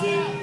谢。